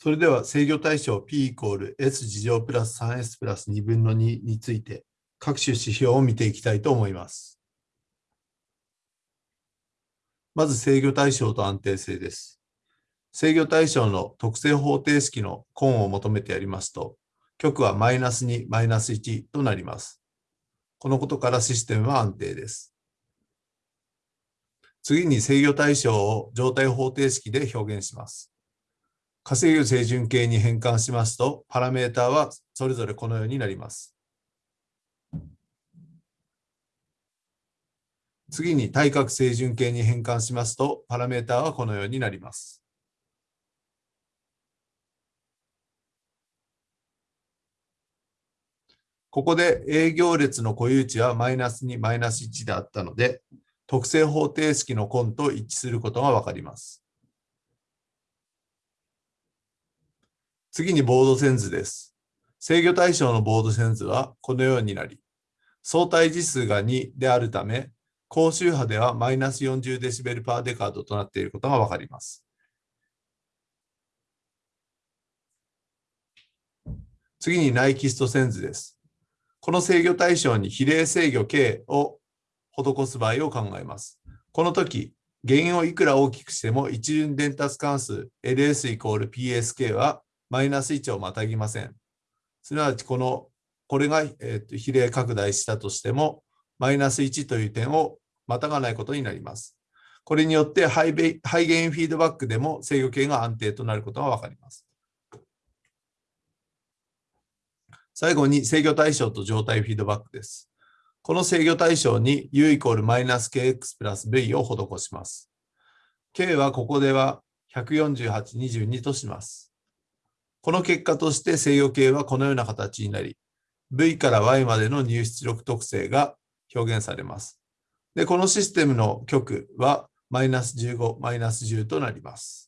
それでは制御対象 P イコール S 事乗プラス 3S プラス2分の2について各種指標を見ていきたいと思います。まず制御対象と安定性です。制御対象の特性方程式の根を求めてやりますと、極はマイナス2、マイナス1となります。このことからシステムは安定です。次に制御対象を状態方程式で表現します。火星魚清準形に変換しますと、パラメータはそれぞれこのようになります。次に対角清準形に変換しますと、パラメータはこのようになります。ここで営業列の固有値はマイナス2、マイナス1であったので、特性方程式の根と一致することがわかります。次にボード線図です。制御対象のボード線図はこのようになり、相対次数が2であるため、高周波ではマイナス40デシベルパーデカードとなっていることがわかります。次にナイキスト線図です。この制御対象に比例制御 K を施す場合を考えます。この時、原因をいくら大きくしても一巡伝達関数 LS イコール PSK はマイナス1をまたぎません。すなわち、この、これが、えー、と比例拡大したとしても、マイナス1という点をまたがないことになります。これによってハイベハイゲインフィードバックでも制御系が安定となることがわかります。最後に制御対象と状態フィードバックです。この制御対象に u イコールマイナス kx プラス v を施します。k はここでは148、22とします。この結果として制御系はこのような形になり、V から Y までの入出力特性が表現されます。で、このシステムの極はマイナス15、マイナス10となります。